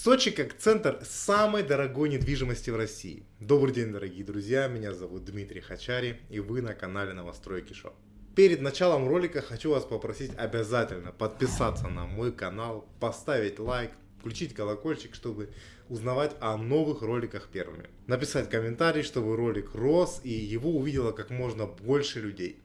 Сочи как центр самой дорогой недвижимости в России. Добрый день, дорогие друзья, меня зовут Дмитрий Хачари и вы на канале Новостройки Шоу. Перед началом ролика хочу вас попросить обязательно подписаться на мой канал, поставить лайк, включить колокольчик, чтобы узнавать о новых роликах первыми. Написать комментарий, чтобы ролик рос и его увидело как можно больше людей.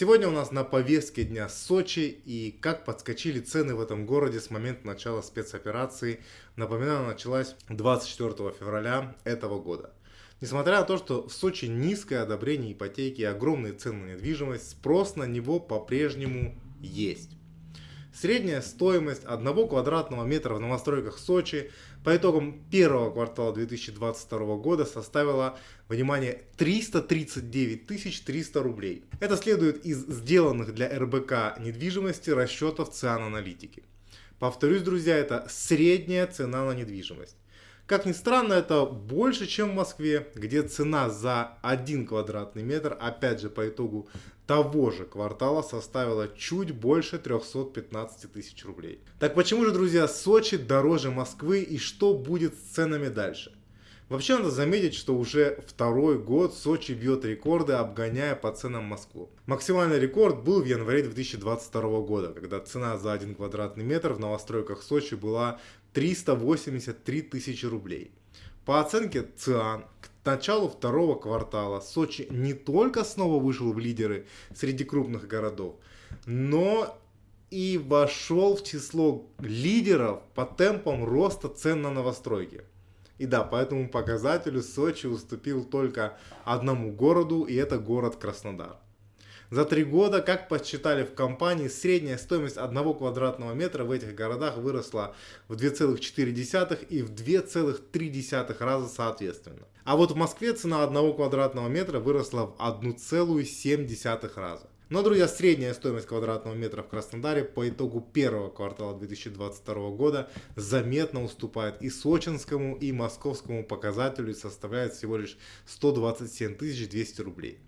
Сегодня у нас на повестке дня Сочи и как подскочили цены в этом городе с момента начала спецоперации. Напоминаю, началась 24 февраля этого года. Несмотря на то, что в Сочи низкое одобрение ипотеки и огромные цены на недвижимость, спрос на него по-прежнему есть. Средняя стоимость одного квадратного метра в новостройках Сочи по итогам первого квартала 2022 года составила, внимание, 339 300 рублей. Это следует из сделанных для РБК недвижимости расчетов ЦИАН аналитики. Повторюсь, друзья, это средняя цена на недвижимость. Как ни странно, это больше, чем в Москве, где цена за 1 квадратный метр, опять же по итогу того же квартала, составила чуть больше 315 тысяч рублей. Так почему же, друзья, Сочи дороже Москвы и что будет с ценами дальше? Вообще надо заметить, что уже второй год Сочи бьет рекорды, обгоняя по ценам Москву. Максимальный рекорд был в январе 2022 года, когда цена за 1 квадратный метр в новостройках Сочи была 383 тысячи рублей. По оценке ЦИАН, к началу второго квартала Сочи не только снова вышел в лидеры среди крупных городов, но и вошел в число лидеров по темпам роста цен на новостройки. И да, по этому показателю Сочи уступил только одному городу, и это город Краснодар. За три года, как подсчитали в компании, средняя стоимость одного квадратного метра в этих городах выросла в 2,4 и в 2,3 раза соответственно. А вот в Москве цена одного квадратного метра выросла в 1,7 раза. Но, друзья, средняя стоимость квадратного метра в Краснодаре по итогу первого квартала 2022 года заметно уступает и сочинскому, и московскому показателю и составляет всего лишь 127 200 рублей.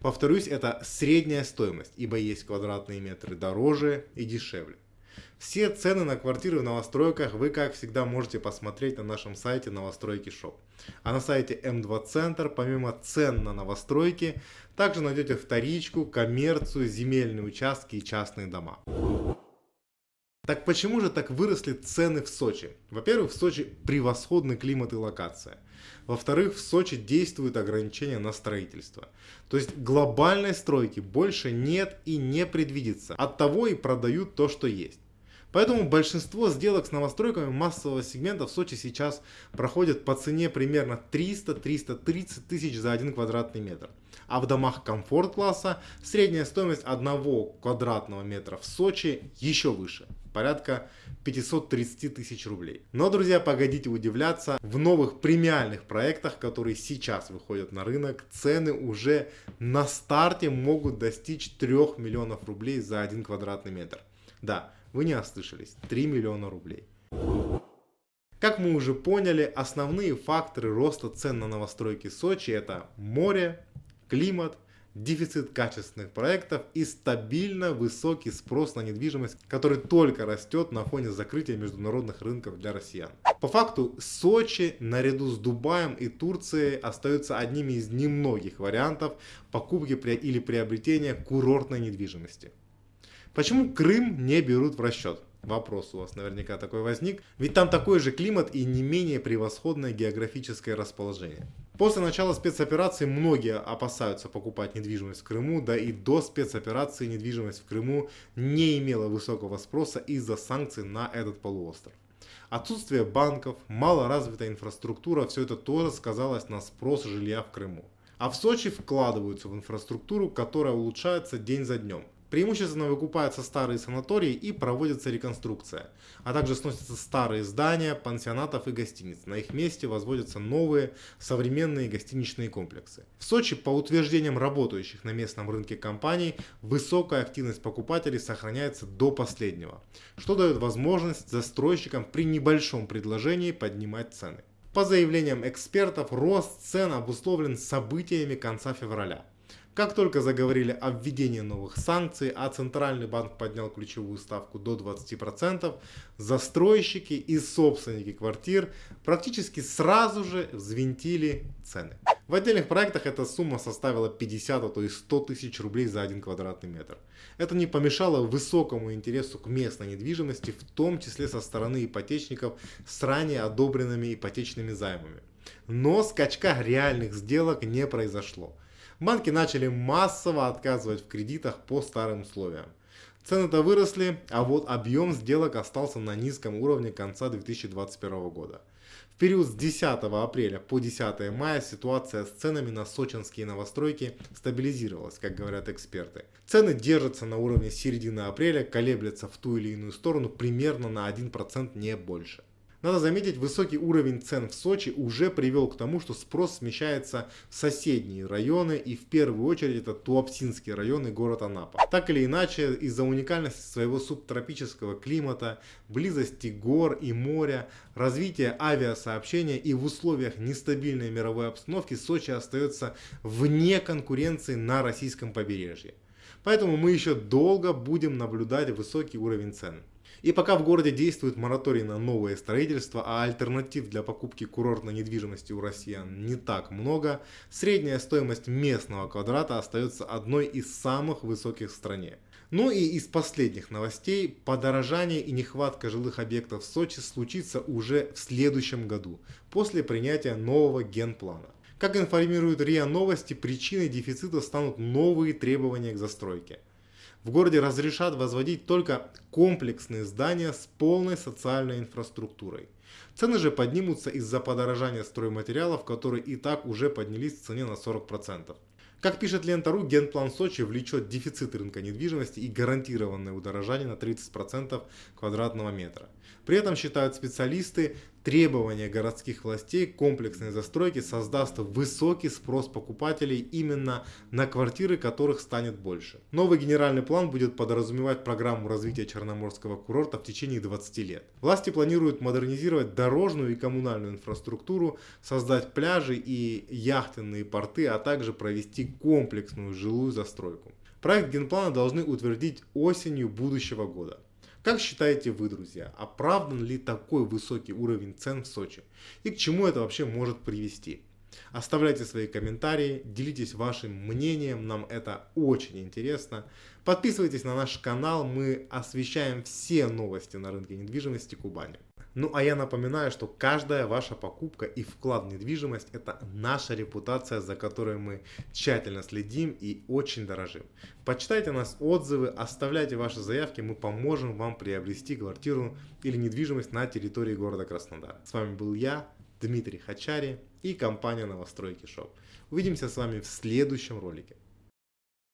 Повторюсь, это средняя стоимость, ибо есть квадратные метры дороже и дешевле. Все цены на квартиры в новостройках вы, как всегда, можете посмотреть на нашем сайте Новостройки Шоп. А на сайте М2 Центр, помимо цен на новостройки, также найдете вторичку, коммерцию, земельные участки и частные дома. Так почему же так выросли цены в Сочи? Во-первых, в Сочи превосходный климат и локация. Во-вторых, в Сочи действуют ограничения на строительство. То есть глобальной стройки больше нет и не предвидится. От того и продают то, что есть. Поэтому большинство сделок с новостройками массового сегмента в Сочи сейчас проходят по цене примерно 300-330 тысяч за один квадратный метр. А в домах комфорт-класса средняя стоимость одного квадратного метра в Сочи еще выше, порядка 530 тысяч рублей. Но, друзья, погодите удивляться, в новых премиальных проектах, которые сейчас выходят на рынок, цены уже на старте могут достичь 3 миллионов рублей за один квадратный метр. Да, вы не ослышались, 3 миллиона рублей. Как мы уже поняли, основные факторы роста цен на новостройки Сочи это море, климат, дефицит качественных проектов и стабильно высокий спрос на недвижимость, который только растет на фоне закрытия международных рынков для россиян. По факту Сочи наряду с Дубаем и Турцией остаются одними из немногих вариантов покупки или приобретения курортной недвижимости. Почему Крым не берут в расчет? Вопрос у вас наверняка такой возник. Ведь там такой же климат и не менее превосходное географическое расположение. После начала спецоперации многие опасаются покупать недвижимость в Крыму, да и до спецоперации недвижимость в Крыму не имела высокого спроса из-за санкций на этот полуостров. Отсутствие банков, малоразвитая инфраструктура, все это тоже сказалось на спрос жилья в Крыму. А в Сочи вкладываются в инфраструктуру, которая улучшается день за днем. Преимущественно выкупаются старые санатории и проводится реконструкция, а также сносятся старые здания пансионатов и гостиниц. На их месте возводятся новые современные гостиничные комплексы. В Сочи, по утверждениям работающих на местном рынке компаний, высокая активность покупателей сохраняется до последнего, что дает возможность застройщикам при небольшом предложении поднимать цены. По заявлениям экспертов, рост цен обусловлен событиями конца февраля. Как только заговорили о введении новых санкций, а Центральный банк поднял ключевую ставку до 20%, застройщики и собственники квартир практически сразу же взвинтили цены. В отдельных проектах эта сумма составила 50, а то и 100 тысяч рублей за один квадратный метр. Это не помешало высокому интересу к местной недвижимости, в том числе со стороны ипотечников с ранее одобренными ипотечными займами. Но скачка реальных сделок не произошло банки начали массово отказывать в кредитах по старым условиям. Цены-то выросли, а вот объем сделок остался на низком уровне конца 2021 года. В период с 10 апреля по 10 мая ситуация с ценами на сочинские новостройки стабилизировалась, как говорят эксперты. Цены держатся на уровне середины апреля, колеблются в ту или иную сторону примерно на 1% не больше. Надо заметить, высокий уровень цен в Сочи уже привел к тому, что спрос смещается в соседние районы и в первую очередь это Туапсинский район и город Анапа. Так или иначе, из-за уникальности своего субтропического климата, близости гор и моря, развития авиасообщения и в условиях нестабильной мировой обстановки Сочи остается вне конкуренции на российском побережье. Поэтому мы еще долго будем наблюдать высокий уровень цен. И пока в городе действует мораторий на новое строительство, а альтернатив для покупки курортной недвижимости у россиян не так много, средняя стоимость местного квадрата остается одной из самых высоких в стране. Ну и из последних новостей, подорожание и нехватка жилых объектов в Сочи случится уже в следующем году, после принятия нового генплана. Как информируют РИА Новости, причиной дефицита станут новые требования к застройке. В городе разрешат возводить только комплексные здания с полной социальной инфраструктурой. Цены же поднимутся из-за подорожания стройматериалов, которые и так уже поднялись в цене на 40%. Как пишет Лента.ру, генплан Сочи влечет дефицит рынка недвижимости и гарантированное удорожание на 30% квадратного метра. При этом, считают специалисты, требования городских властей комплексной застройки создаст высокий спрос покупателей именно на квартиры, которых станет больше. Новый генеральный план будет подразумевать программу развития Черноморского курорта в течение 20 лет. Власти планируют модернизировать дорожную и коммунальную инфраструктуру, создать пляжи и яхтенные порты, а также провести комплексную жилую застройку. Проект генплана должны утвердить осенью будущего года. Как считаете вы, друзья, оправдан ли такой высокий уровень цен в Сочи? И к чему это вообще может привести? Оставляйте свои комментарии, делитесь вашим мнением, нам это очень интересно. Подписывайтесь на наш канал, мы освещаем все новости на рынке недвижимости Кубани. Ну а я напоминаю, что каждая ваша покупка и вклад в недвижимость это наша репутация, за которой мы тщательно следим и очень дорожим. Почитайте нас отзывы, оставляйте ваши заявки, мы поможем вам приобрести квартиру или недвижимость на территории города Краснодар. С вами был я, Дмитрий Хачари и компания Новостройки Шоп. Увидимся с вами в следующем ролике.